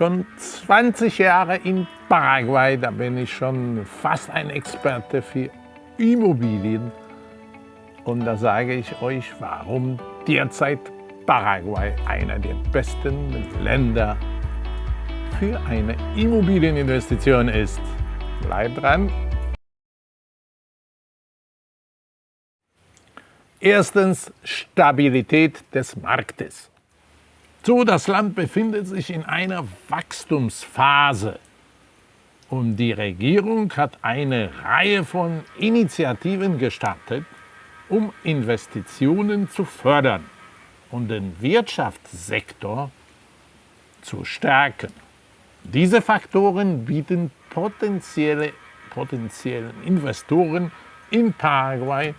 Schon 20 Jahre in Paraguay, da bin ich schon fast ein Experte für Immobilien. Und da sage ich euch, warum derzeit Paraguay einer der besten Länder für eine Immobilieninvestition ist. Bleibt dran! Erstens Stabilität des Marktes. So, das Land befindet sich in einer Wachstumsphase und die Regierung hat eine Reihe von Initiativen gestartet, um Investitionen zu fördern und den Wirtschaftssektor zu stärken. Diese Faktoren bieten potenzielle, potenziellen Investoren in Paraguay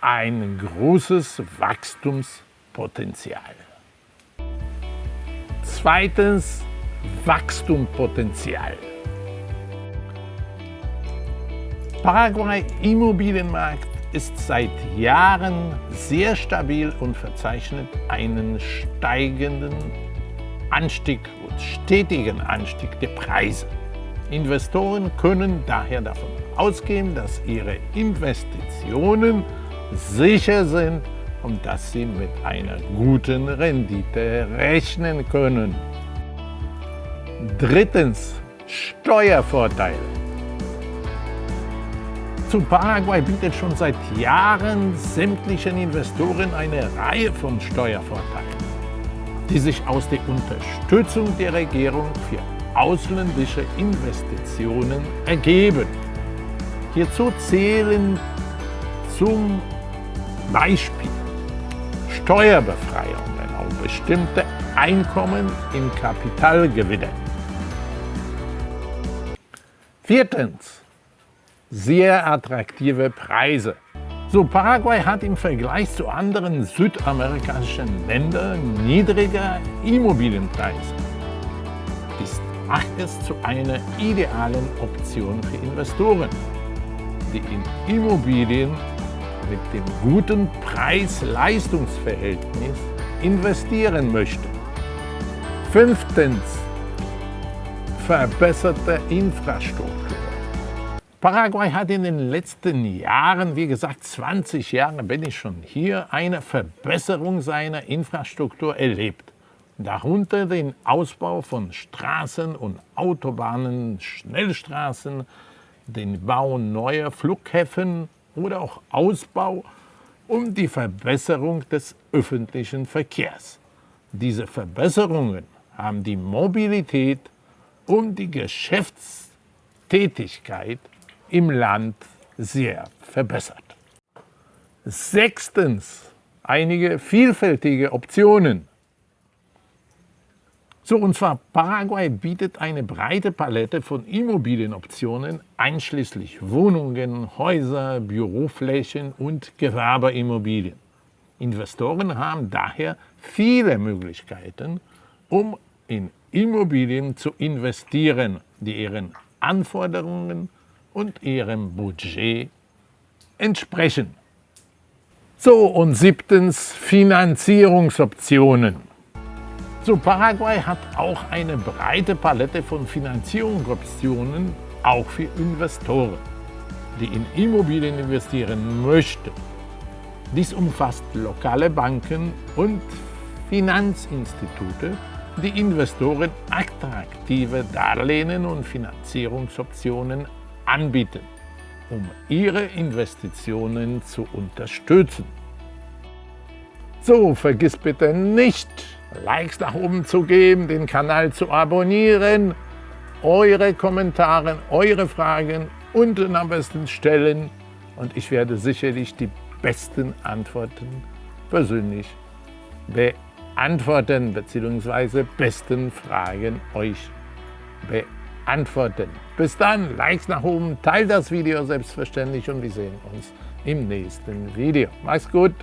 ein großes Wachstumspotenzial. Zweitens Wachstumspotenzial. Paraguay Immobilienmarkt ist seit Jahren sehr stabil und verzeichnet einen steigenden Anstieg und stetigen Anstieg der Preise. Investoren können daher davon ausgehen, dass ihre Investitionen sicher sind und dass sie mit einer guten Rendite rechnen können. Drittens Steuervorteile. Zu Paraguay bietet schon seit Jahren sämtlichen Investoren eine Reihe von Steuervorteilen, die sich aus der Unterstützung der Regierung für ausländische Investitionen ergeben. Hierzu zählen zum Beispiel Steuerbefreiungen auf bestimmte Einkommen in Kapitalgewinne. Viertens. Sehr attraktive Preise. So, Paraguay hat im Vergleich zu anderen südamerikanischen Ländern niedrige Immobilienpreise. Dies macht es zu einer idealen Option für Investoren, die in Immobilien mit dem guten Preis-Leistungs-Verhältnis investieren möchte. Fünftens. Verbesserte Infrastruktur. Paraguay hat in den letzten Jahren, wie gesagt 20 Jahre bin ich schon hier, eine Verbesserung seiner Infrastruktur erlebt. Darunter den Ausbau von Straßen und Autobahnen, Schnellstraßen, den Bau neuer Flughäfen oder auch Ausbau und die Verbesserung des öffentlichen Verkehrs. Diese Verbesserungen haben die Mobilität und die Geschäftstätigkeit im Land sehr verbessert. Sechstens. Einige vielfältige Optionen. So, und zwar Paraguay bietet eine breite Palette von Immobilienoptionen, einschließlich Wohnungen, Häuser, Büroflächen und Gewerbeimmobilien. Investoren haben daher viele Möglichkeiten, um in Immobilien zu investieren, die ihren Anforderungen und ihrem Budget entsprechen. So, und siebtens Finanzierungsoptionen. So, Paraguay hat auch eine breite Palette von Finanzierungsoptionen, auch für Investoren, die in Immobilien investieren möchten. Dies umfasst lokale Banken und Finanzinstitute, die Investoren attraktive Darlehen und Finanzierungsoptionen anbieten, um ihre Investitionen zu unterstützen. So, vergiss bitte nicht, Likes nach oben zu geben, den Kanal zu abonnieren, eure Kommentare, eure Fragen unten am besten stellen und ich werde sicherlich die besten Antworten persönlich beantworten bzw. besten Fragen euch beantworten. Bis dann, Likes nach oben, teilt das Video selbstverständlich und wir sehen uns im nächsten Video. Macht's gut!